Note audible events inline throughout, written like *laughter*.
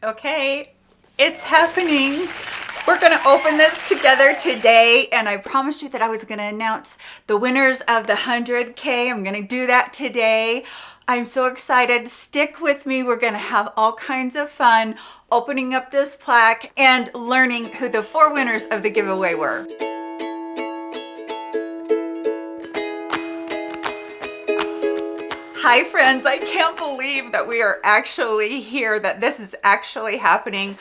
Okay, it's happening. We're gonna open this together today and I promised you that I was gonna announce the winners of the 100K. I'm gonna do that today. I'm so excited. Stick with me. We're gonna have all kinds of fun opening up this plaque and learning who the four winners of the giveaway were. Hi friends, I can't believe that we are actually here, that this is actually happening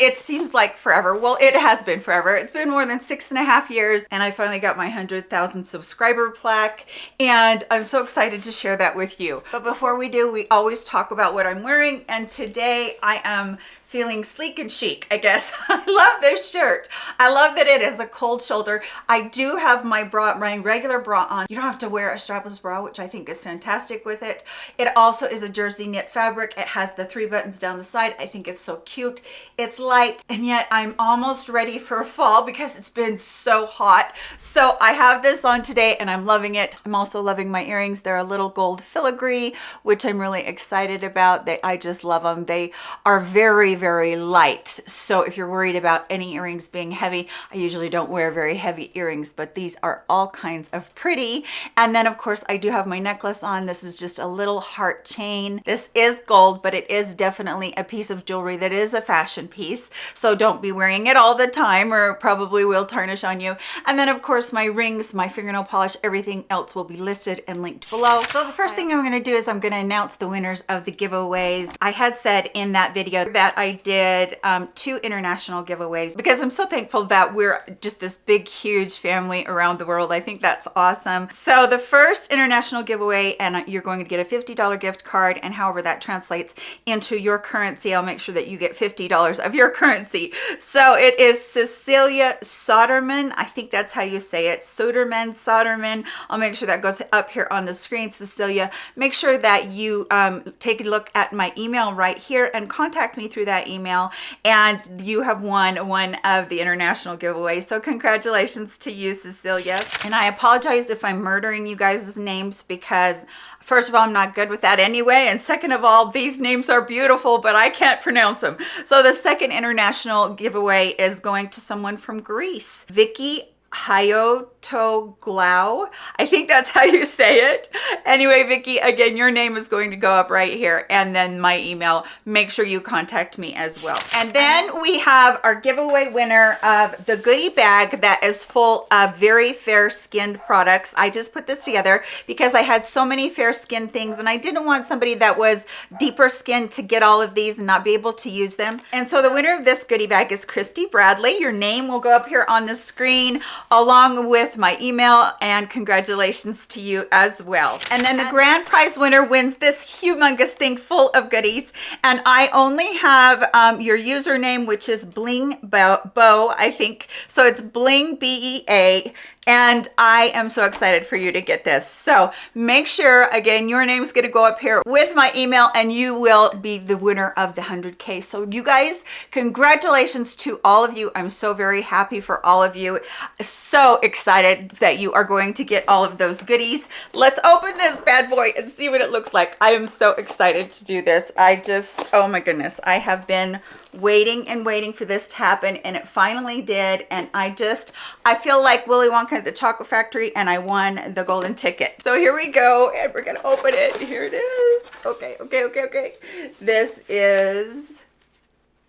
it seems like forever. Well, it has been forever. It's been more than six and a half years and I finally got my 100,000 subscriber plaque and I'm so excited to share that with you. But before we do, we always talk about what I'm wearing and today I am feeling sleek and chic, I guess. *laughs* I love this shirt. I love that it is a cold shoulder. I do have my bra, my regular bra on. You don't have to wear a strapless bra, which I think is fantastic with it. It also is a jersey knit fabric. It has the three buttons down the side. I think it's so cute. It's light and yet I'm almost ready for fall because it's been so hot. So I have this on today and I'm loving it. I'm also loving my earrings. They're a little gold filigree, which I'm really excited about. They, I just love them. They are very, very light. So if you're worried about any earrings being heavy, I usually don't wear very heavy earrings, but these are all kinds of pretty. And then of course I do have my necklace on. This is just a little heart chain. This is gold, but it is definitely a piece of jewelry that is a fashion piece. So don't be wearing it all the time or probably will tarnish on you. And then of course my rings, my fingernail polish, everything else will be listed and linked below. So the first thing I'm gonna do is I'm gonna announce the winners of the giveaways. I had said in that video that I I did um, two international giveaways because I'm so thankful that we're just this big, huge family around the world. I think that's awesome. So the first international giveaway, and you're going to get a $50 gift card, and however that translates into your currency, I'll make sure that you get $50 of your currency. So it is Cecilia Soderman. I think that's how you say it. Soderman, Soderman. I'll make sure that goes up here on the screen, Cecilia. Make sure that you um, take a look at my email right here and contact me through that email and you have won one of the international giveaways. So congratulations to you, Cecilia. And I apologize if I'm murdering you guys' names because First of all, I'm not good with that anyway. And second of all, these names are beautiful, but I can't pronounce them. So the second international giveaway is going to someone from Greece. Vicky Hayotoglau. I think that's how you say it. Anyway, Vicky, again, your name is going to go up right here and then my email. Make sure you contact me as well. And then we have our giveaway winner of the goodie bag that is full of very fair skinned products. I just put this together because I had so many fair skinned things and I didn't want somebody that was deeper skinned to get all of these and not be able to use them. And so the winner of this goodie bag is Christy Bradley. Your name will go up here on the screen along with my email and congratulations to you as well. And then the grand prize winner wins this humongous thing full of goodies. And I only have um, your username, which is Bling Bow, I think. So it's Bling B-E-A and I am so excited for you to get this. So make sure, again, your name is going to go up here with my email and you will be the winner of the 100K. So you guys, congratulations to all of you. I'm so very happy for all of you. So excited that you are going to get all of those goodies. Let's open this bad boy and see what it looks like. I am so excited to do this. I just, oh my goodness, I have been waiting and waiting for this to happen and it finally did and I just I feel like Willy Wonka at the chocolate factory and I won the golden ticket. So here we go and we're gonna open it. Here it is. Okay okay okay okay. This is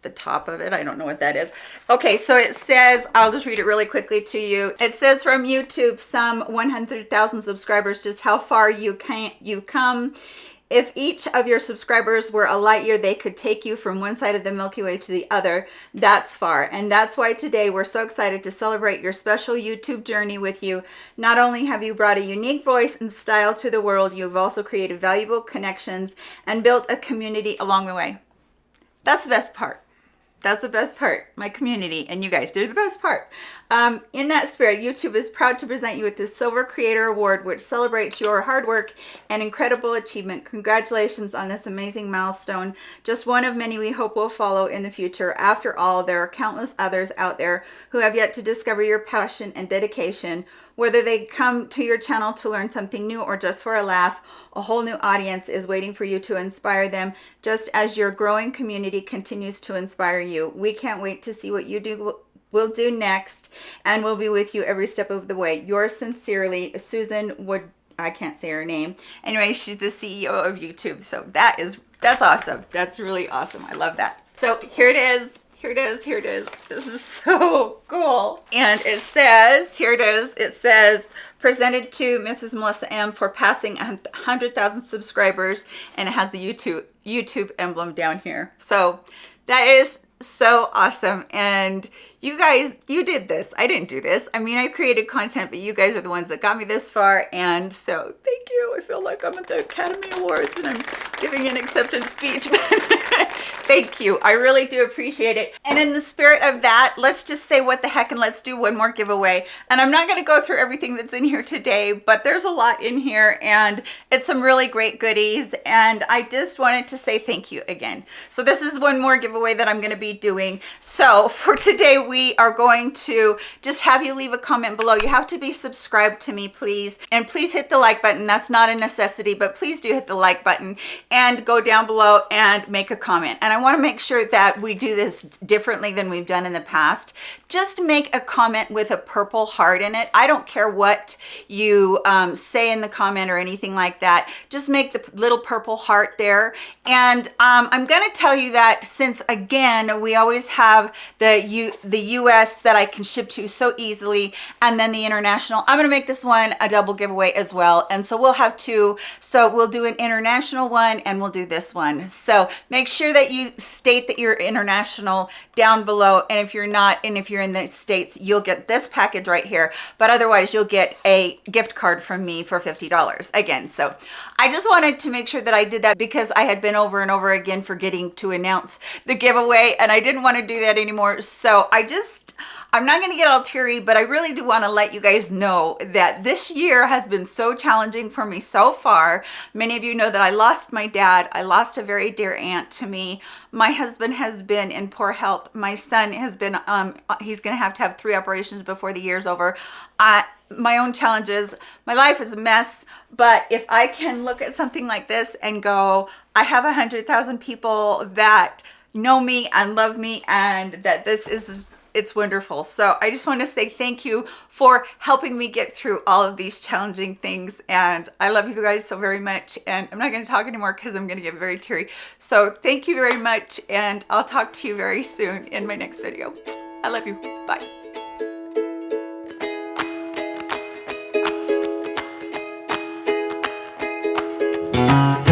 the top of it. I don't know what that is. Okay so it says i'll just read it really quickly to you. It says from youtube some 100,000 subscribers just how far you can't you come if each of your subscribers were a light year, they could take you from one side of the Milky Way to the other. That's far. And that's why today we're so excited to celebrate your special YouTube journey with you. Not only have you brought a unique voice and style to the world, you've also created valuable connections and built a community along the way. That's the best part That's the best part. My community and you guys do the best part. Um, in that spirit, YouTube is proud to present you with the Silver Creator Award, which celebrates your hard work and incredible achievement. Congratulations on this amazing milestone. Just one of many we hope will follow in the future. After all, there are countless others out there who have yet to discover your passion and dedication. Whether they come to your channel to learn something new or just for a laugh, a whole new audience is waiting for you to inspire them just as your growing community continues to inspire you. We can't wait to see what you do will do next and we'll be with you every step of the way. Yours sincerely, Susan Wood. I can't say her name. Anyway, she's the CEO of YouTube. So that is, that's awesome. That's really awesome. I love that. So here it is. Here it is. Here it is. This is *laughs* so cool. And it says, here it is. It says, presented to Mrs. Melissa M for passing 100,000 subscribers. And it has the YouTube, YouTube emblem down here. So that is so awesome. And you guys, you did this. I didn't do this. I mean, I created content, but you guys are the ones that got me this far. And so thank you. I feel like I'm at the Academy Awards and I'm giving an acceptance speech. *laughs* thank you. I really do appreciate it. And in the spirit of that, let's just say what the heck and let's do one more giveaway. And I'm not going to go through everything that's in here today, but there's a lot in here and it's some really great goodies. And I just wanted to say thank you again. So this is one more giveaway that I'm going to be doing. So for today, we are going to just have you leave a comment below. You have to be subscribed to me, please. And please hit the like button. That's not a necessity, but please do hit the like button and go down below and make a comment. And I want to make sure that we do this differently than we've done in the past. Just make a comment with a purple heart in it. I don't care what you um, say in the comment or anything like that. Just make the little purple heart there. And um, I'm going to tell you that since, again, we always have the, you, the the US that I can ship to so easily and then the international. I'm gonna make this one a double giveaway as well. And so we'll have two. So we'll do an international one and we'll do this one. So make sure that you state that you're international down below. And if you're not, and if you're in the States, you'll get this package right here. But otherwise you'll get a gift card from me for $50 again. So I just wanted to make sure that I did that because I had been over and over again forgetting to announce the giveaway and I didn't want to do that anymore. So I just, I'm not going to get all teary, but I really do want to let you guys know that this year has been so challenging for me so far. Many of you know that I lost my dad. I lost a very dear aunt to me. My husband has been in poor health. My son has been, um, he's going to have to have three operations before the year's over. I, my own challenges. My life is a mess, but if I can look at something like this and go, I have a hundred thousand people that know me and love me and that this is it's wonderful. So i just want to say thank you for helping me get through all of these challenging things. And i love you guys so very much. And i'm not going to talk anymore because i'm going to get very teary. So thank you very much and i'll talk to you very soon in my next video. I love you. Bye. Música